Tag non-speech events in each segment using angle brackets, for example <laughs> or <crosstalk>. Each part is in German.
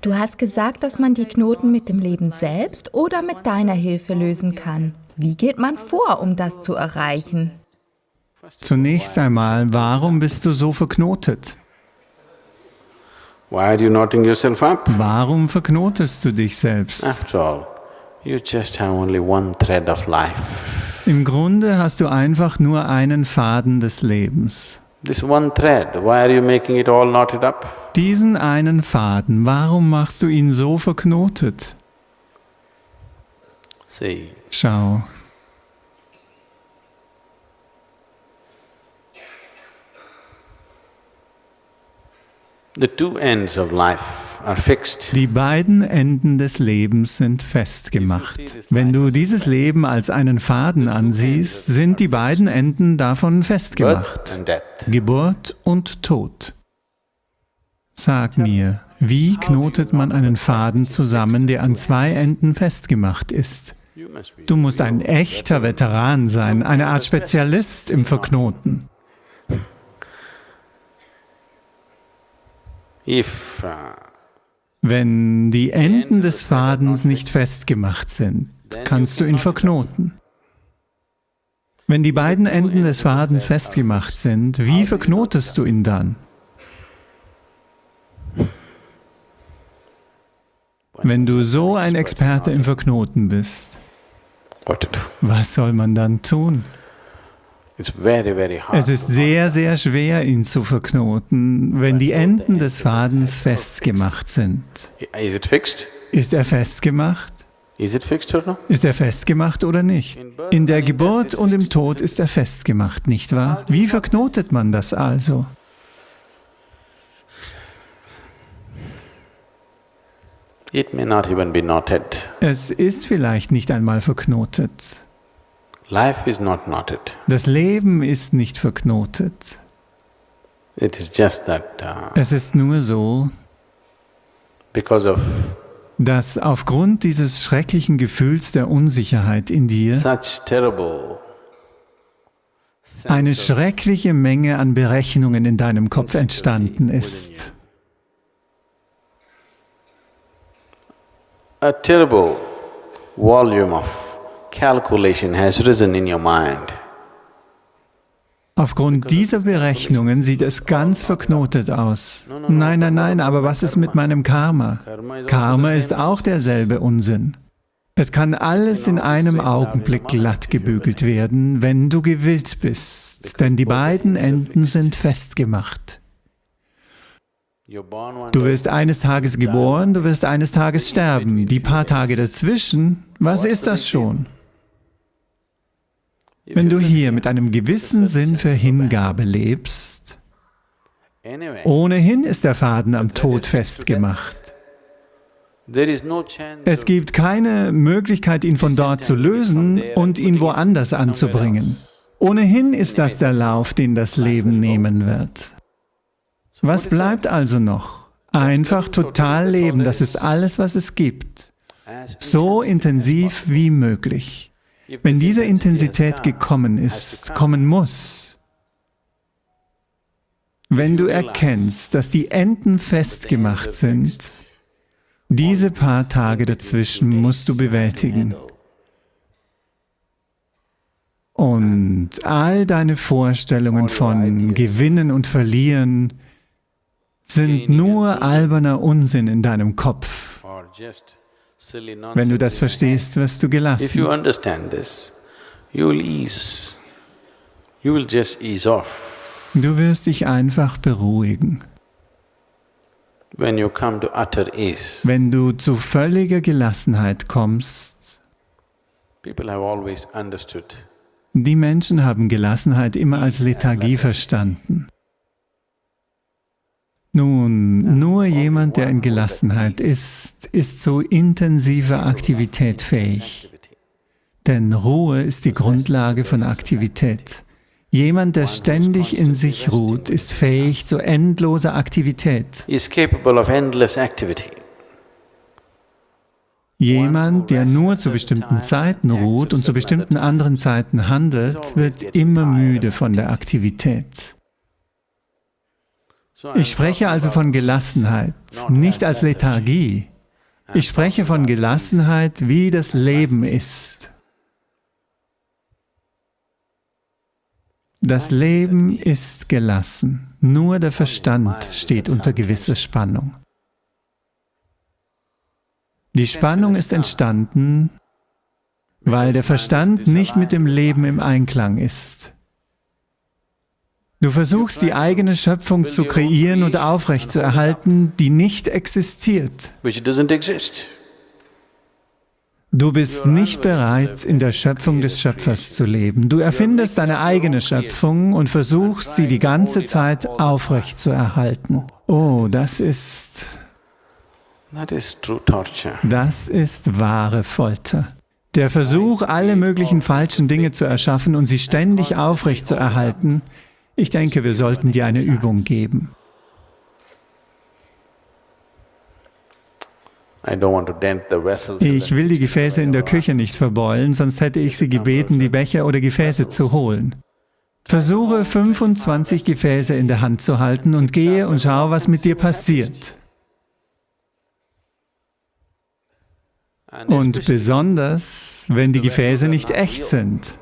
Du hast gesagt, dass man die Knoten mit dem Leben selbst oder mit deiner Hilfe lösen kann. Wie geht man vor, um das zu erreichen? Zunächst einmal, warum bist du so verknotet? Warum verknotest du dich selbst? Im Grunde hast du einfach nur einen Faden des Lebens. This one thread, why are you making it all knotted up? Diesen einen Faden, warum machst du ihn so verknotet? See. Schau. The two ends of life Die beiden Enden des Lebens sind festgemacht. Wenn du dieses Leben als einen Faden ansiehst, sind die beiden Enden davon festgemacht. Geburt und Tod. Sag mir, wie knotet man einen Faden zusammen, der an zwei Enden festgemacht ist? Du musst ein echter Veteran sein, eine Art Spezialist im Verknoten. Uh, Wenn die Enden des Fadens nicht festgemacht sind, kannst du ihn verknoten. Wenn die beiden Enden des Fadens festgemacht sind, wie verknotest du ihn dann? Wenn du so ein Experte im Verknoten bist, was soll man dann tun? Es ist sehr, sehr schwer, ihn zu verknoten, wenn die Enden des Fadens festgemacht sind. Ist er festgemacht? Ist er festgemacht oder nicht? In der Geburt und im Tod ist er festgemacht, nicht wahr? Wie verknotet man das also? Es ist vielleicht nicht einmal verknotet. Life is not knotted. Das Leben ist nicht verknotet. It is just that, uh, es ist nur so, because of dass aufgrund dieses schrecklichen Gefühls der Unsicherheit in dir such terrible eine schreckliche Menge an Berechnungen in deinem Kopf entstanden ist. A terrible volume of calculation has risen in your mind. Aufgrund dieser Berechnungen sieht es ganz verknotet aus. Nein, nein, nein, aber was ist mit meinem Karma? Karma ist auch derselbe Unsinn. Es kann alles in einem Augenblick glatt gebügelt werden, wenn du gewillt bist, denn die beiden Enden sind festgemacht. Du wirst eines Tages geboren, du wirst eines Tages sterben. Die paar Tage dazwischen, was ist das schon? Wenn du hier mit einem gewissen Sinn für Hingabe lebst, ohnehin ist der Faden am Tod festgemacht. Es gibt keine Möglichkeit, ihn von dort zu lösen und ihn woanders anzubringen. Ohnehin ist das der Lauf, den das Leben nehmen wird. Was bleibt also noch? Einfach total leben, das ist alles, was es gibt. So intensiv wie möglich. Wenn diese Intensität gekommen ist, kommen muss, wenn du erkennst, dass die Enden festgemacht sind, diese paar Tage dazwischen musst du bewältigen. Und all deine Vorstellungen von Gewinnen und Verlieren sind nur alberner Unsinn in deinem Kopf. Wenn du das verstehst, wirst du gelassen. Du wirst dich einfach beruhigen. Wenn du zu völliger Gelassenheit kommst, die Menschen haben Gelassenheit immer als Lethargie verstanden. Nun, nur jemand, der in Gelassenheit ist, ist zu intensiver Aktivität fähig. Denn Ruhe ist die Grundlage von Aktivität. Jemand, der ständig in sich ruht, ist fähig zu endloser Aktivität. Jemand, der nur zu bestimmten Zeiten ruht und zu bestimmten anderen Zeiten handelt, wird immer müde von der Aktivität. Ich spreche also von Gelassenheit, nicht als Lethargie. Ich spreche von Gelassenheit, wie das Leben ist. Das Leben ist gelassen. Nur der Verstand steht unter gewisser Spannung. Die Spannung ist entstanden, weil der Verstand nicht mit dem Leben im Einklang ist. Du versuchst die eigene Schöpfung zu kreieren und aufrechtzuerhalten, die nicht existiert. Du bist nicht bereit, in der Schöpfung des Schöpfers zu leben. Du erfindest deine eigene Schöpfung und versuchst, sie die ganze Zeit aufrechtzuerhalten. Oh, das ist... Das ist wahre Folter. Der Versuch, alle möglichen falschen Dinge zu erschaffen und sie ständig aufrechtzuerhalten, ich denke, wir sollten dir eine Übung geben. Ich will die Gefäße in der Küche nicht verbeulen, sonst hätte ich sie gebeten, die Becher oder Gefäße zu holen. Versuche 25 Gefäße in der Hand zu halten und gehe und schau, was mit dir passiert. Und besonders, wenn die Gefäße nicht echt sind.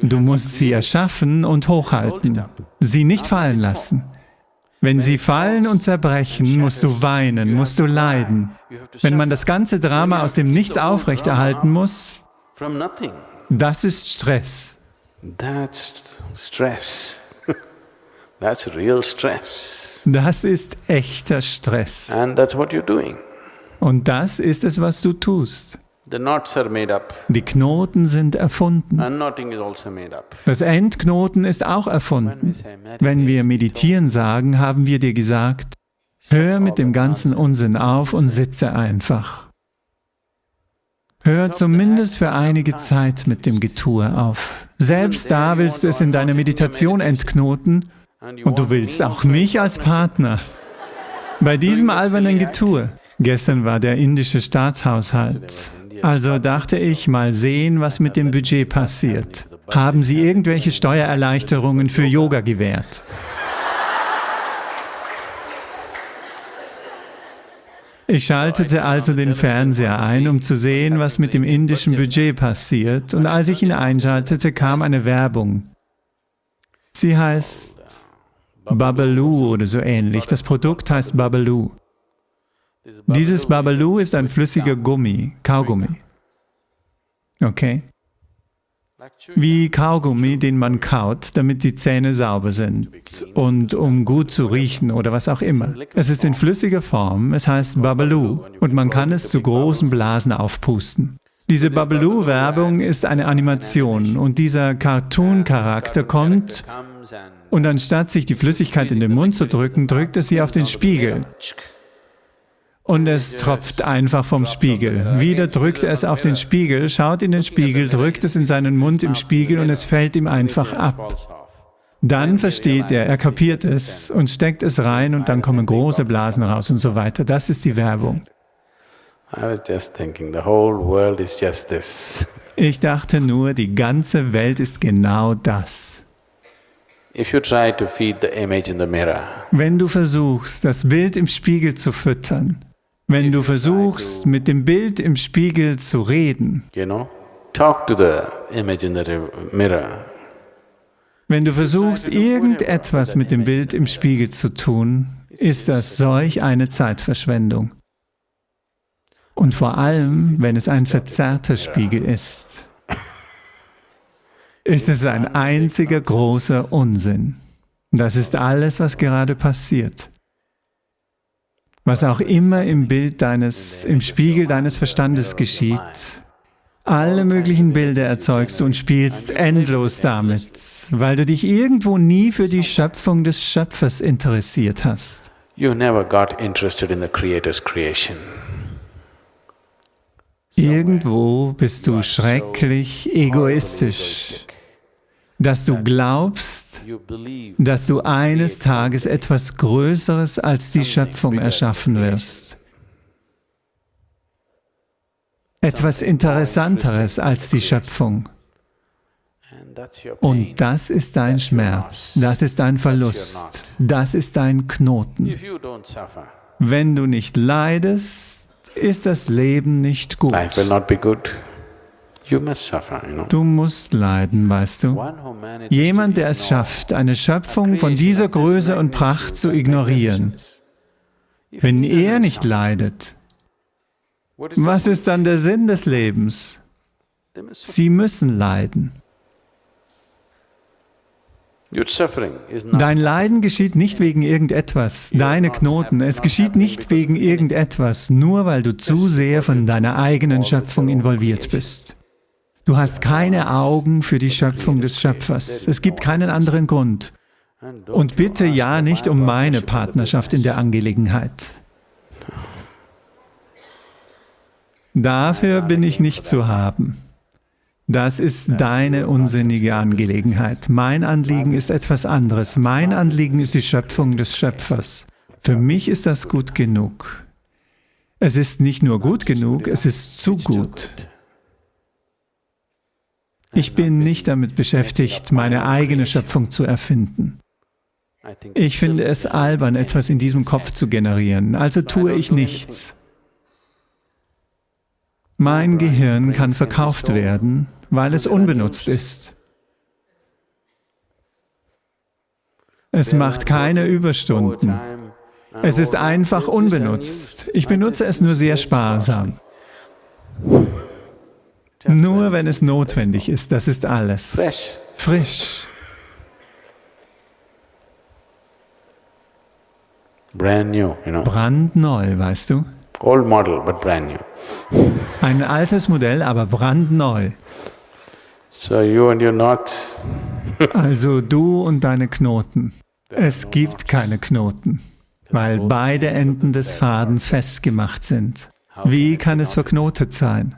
Du musst sie erschaffen und hochhalten, sie nicht fallen lassen. Wenn sie fallen und zerbrechen, musst du weinen, musst du leiden. Wenn man das ganze Drama aus dem Nichts aufrechterhalten muss, das ist Stress. <laughs> Das ist echter Stress. Und das ist es, was du tust. Die Knoten sind erfunden. Also das Endknoten ist auch erfunden. Wenn wir meditieren sagen, haben wir dir gesagt, hör mit dem ganzen Unsinn auf und sitze einfach. Hör zumindest für einige Zeit mit dem Getue auf. Selbst da willst du es in deiner Meditation entknoten und du willst auch mich als Partner. Bei diesem albernen Getue. Gestern war der indische Staatshaushalt. Also dachte ich, mal sehen, was mit dem Budget passiert. Haben Sie irgendwelche Steuererleichterungen für Yoga gewährt? Ich schaltete also den Fernseher ein, um zu sehen, was mit dem indischen Budget passiert, und als ich ihn einschaltete, kam eine Werbung. Sie heißt Babalu oder so ähnlich. Das Produkt heißt Babalu. Dieses Babalu ist ein flüssiger Gummi, Kaugummi. Okay? Wie Kaugummi, den man kaut, damit die Zähne sauber sind und um gut zu riechen oder was auch immer. Es ist in flüssiger Form, es heißt Babalu und man kann es zu großen Blasen aufpusten. Diese Babalu-Werbung ist eine Animation und dieser Cartoon-Charakter kommt und anstatt sich die Flüssigkeit in den Mund zu drücken, drückt es sie auf den Spiegel und es tropft einfach vom Spiegel. Wieder drückt er es auf den Spiegel, schaut in den Spiegel, drückt es in seinen Mund im Spiegel und es fällt ihm einfach ab. Dann versteht er, er kapiert es und steckt es rein und dann kommen große Blasen raus und so weiter. Das ist die Werbung. Ich dachte nur, die ganze Welt ist genau das. Wenn du versuchst, das Bild im Spiegel zu füttern, wenn du versuchst, mit dem Bild im Spiegel zu reden, wenn du versuchst, irgendetwas mit dem Bild im Spiegel zu tun, ist das solch eine Zeitverschwendung. Und vor allem, wenn es ein verzerrter Spiegel ist, ist es ein einziger großer Unsinn. Das ist alles, was gerade passiert. Was auch immer im Bild deines, im Spiegel deines Verstandes geschieht, alle möglichen Bilder erzeugst du und spielst endlos damit, weil du dich irgendwo nie für die Schöpfung des Schöpfers interessiert hast. Irgendwo bist du schrecklich egoistisch, dass du glaubst, dass du eines Tages etwas Größeres als die Schöpfung erschaffen wirst. Etwas Interessanteres als die Schöpfung. Und das ist dein Schmerz, das ist dein Verlust, das ist dein Knoten. Wenn du nicht leidest, ist das Leben nicht gut. Du musst leiden, weißt du. Jemand, der es schafft, eine Schöpfung von dieser Größe und Pracht zu ignorieren, wenn er nicht leidet, was ist dann der Sinn des Lebens? Sie müssen leiden. Dein Leiden geschieht nicht wegen irgendetwas, deine Knoten, es geschieht nicht wegen irgendetwas, nur weil du zu sehr von deiner eigenen Schöpfung involviert bist. Du hast keine Augen für die Schöpfung des Schöpfers. Es gibt keinen anderen Grund. Und bitte ja nicht um meine Partnerschaft in der Angelegenheit. Dafür bin ich nicht zu haben. Das ist deine unsinnige Angelegenheit. Mein Anliegen ist etwas anderes. Mein Anliegen ist die Schöpfung des Schöpfers. Für mich ist das gut genug. Es ist nicht nur gut genug, es ist zu gut. Ich bin nicht damit beschäftigt, meine eigene Schöpfung zu erfinden. Ich finde es albern, etwas in diesem Kopf zu generieren, also tue ich nichts. Mein Gehirn kann verkauft werden, weil es unbenutzt ist. Es macht keine Überstunden. Es ist einfach unbenutzt. Ich benutze es nur sehr sparsam. Nur wenn es notwendig ist, das ist alles. Frisch. Brandneu, weißt du? Old model, but brand new. Ein altes Modell, aber brandneu. So you and your knots. also du und deine Knoten. Es gibt keine Knoten, weil beide Enden des Fadens festgemacht sind. Wie kann es verknotet sein?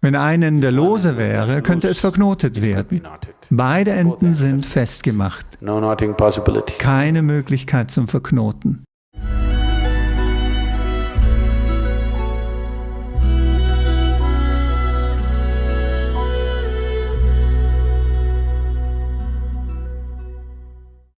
Wenn ein Ende lose wäre, könnte es verknotet werden. Beide Enden sind festgemacht. Keine Möglichkeit zum Verknoten.